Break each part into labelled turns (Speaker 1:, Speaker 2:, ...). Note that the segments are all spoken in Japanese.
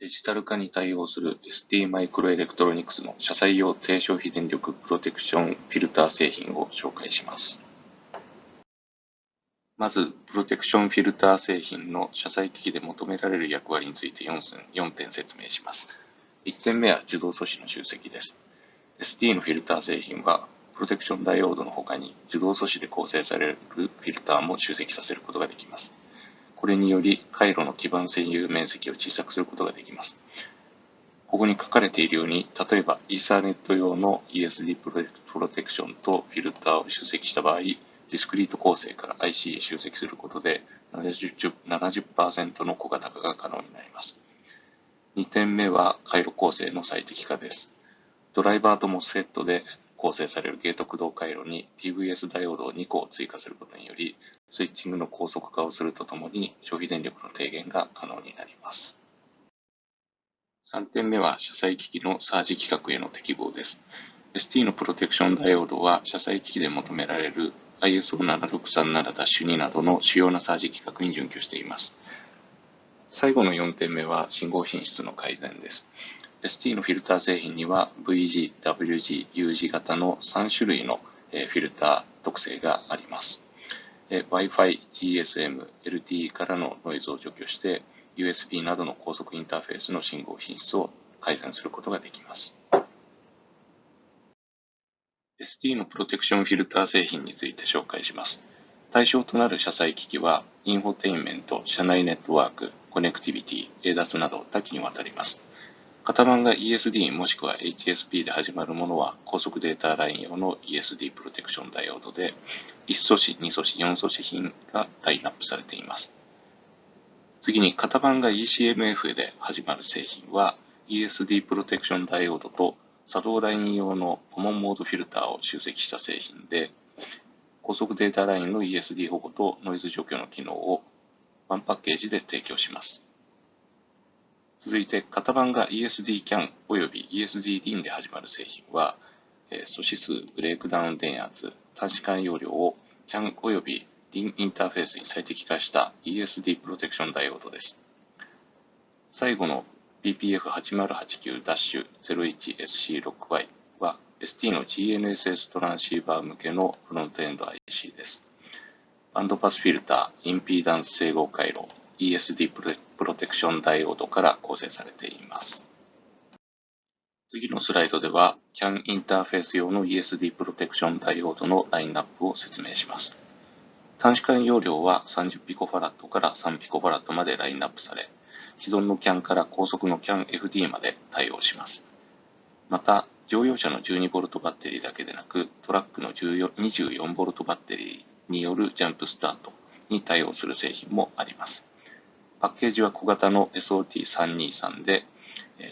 Speaker 1: デジタル化に対応する ST マイクロエレクトロニクスの車載用低消費電力プロテクションフィルター製品を紹介します。まず、プロテクションフィルター製品の車載機器で求められる役割について 4, 4点説明します。1点目は受動素子の集積です。ST のフィルター製品は、プロテクションダイオードの他に受動素子で構成されるフィルターも集積させることができます。これにより、回路の基盤占有面積を小さくすることができます。ここに書かれているように、例えば、イーサーネット用の ESD プロテクションとフィルターを集積した場合、ディスクリート構成から IC へ集積することで70、70%の小型化が可能になります。2点目は回路構成の最適化です。ドライバーとモスフェットで構成されるゲート駆動回路に TVS ダイオードを2個を追加することにより、スイッチングの高速化をするとともに消費電力の低減が可能になります。3点目は車載機器のサージ規格への適合です。ST のプロテクションダイオードは車載機器で求められる ISO7637-2 などの主要なサージ規格に準拠しています。最後の4点目は信号品質の改善です。ST のフィルター製品には VG、WG、U 字型の3種類のフィルター特性があります。Wi-Fi、GSM、LTE からのノイズを除去して、USB などの高速インターフェースの信号品質を改善することができます。ST のプロテクションフィルター製品について紹介します。対象となる車載機器は、インフォテインメント、車内ネットワーク、コネクティビティ、ADAS など多岐にわたります。型番が ESD もしくは HSP で始まるものは高速データライン用の ESD プロテクションダイオードで1素子、2素子、4素子品がラインナップされています。次に型番が ECMF で始まる製品は ESD プロテクションダイオードと作動ライン用のコモンモードフィルターを集積した製品で高速データラインの ESD 保護とノイズ除去の機能をワンパッケージで提供します。続いて、型番が ESD-CAN および ESD-DIN で始まる製品は、素指数、ブレイクダウン電圧、短時間容量を CAN および DIN インターフェースに最適化した ESD プロテクションダイオードです。最後の BPF8089-01SC6Y は ST の GNSS トランシーバー向けのフロントエンド IC です。バンドパスフィルター、インピーダンス整合回路、ESD プロテクションダイオードから構成されています。次のスライドでは CAN インターフェース用の ESD プロテクションダイオードのラインナップを説明します。短時間容量は30ピコファラットから3ピコファラットまでラインナップされ、既存の CAN から高速の CAN-FD まで対応します。また、乗用車の 12V バッテリーだけでなく、トラックの 24V バッテリーによるジャンプスタートに対応する製品もあります。パッケージは小型の SOT323 で、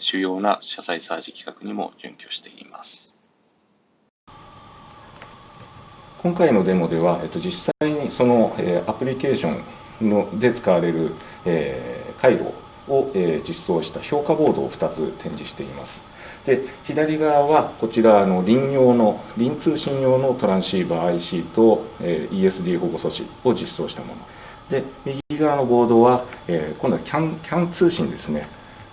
Speaker 1: 主要な車載サージ規格にも準拠しています。
Speaker 2: 今回のデモでは、えっと、実際にその、え、アプリケーションので使われる、えー、回路を、えー、実装した評価ボードを2つ展示しています。で左側はこちらの輪用の輪通信用のトランシーバー IC と、えー、ESD 保護素子を実装したもの。で右側のボードは、えー、今度は CAN, CAN 通信ですね。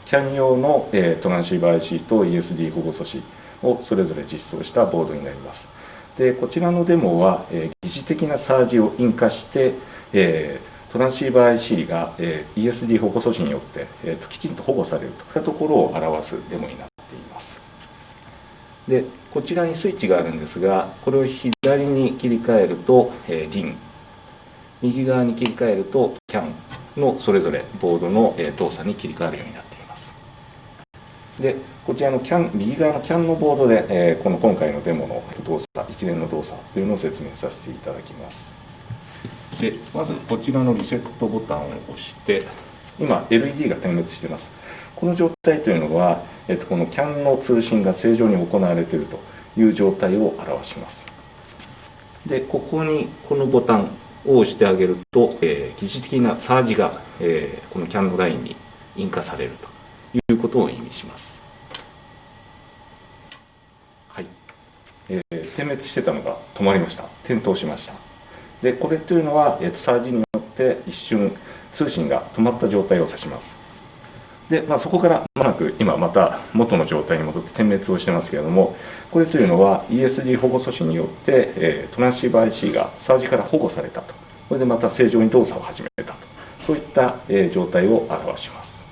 Speaker 2: CAN 用の、えー、トランシーバー IC と ESD 保護素子をそれぞれ実装したボードになります。でこちらのデモは、えー、疑似的なサージを引火して、えー、トランシーバー IC が、えー、ESD 保護素子によって、えーと、きちんと保護されると。いったところを表すデモになっています。でこちらにスイッチがあるんですがこれを左に切り替えると、えー、DIN 右側に切り替えると CAN のそれぞれボードの動作に切り替わるようになっています。でこちらの CAN 右側の CAN のボードで、えこの今回のデモの動作一連の動作というのを説明させていただきます。でまずこちらのリセットボタンを押して今 LED が点滅してます。この状態というのは、えっと、この CAN の通信が正常に行われているという状態を表します。でここにこのボタンを押してあげると、えー、疑似的なサージが、えー、このキャンドラインに引火されるということを意味します。はい、えー、点滅してたのが止まりました。点灯しました。で、これというのは、えー、サージによって一瞬通信が止まった状態を指します。
Speaker 1: で、まあ、そこからまもなく今また元の状態に戻って点滅をしてますけれどもこれというのは ESD 保護措置によって、えー、トランシーバー IC がサージから保護されたと。これでまた正常に動作を始めたと。そういった、えー、状態を表します。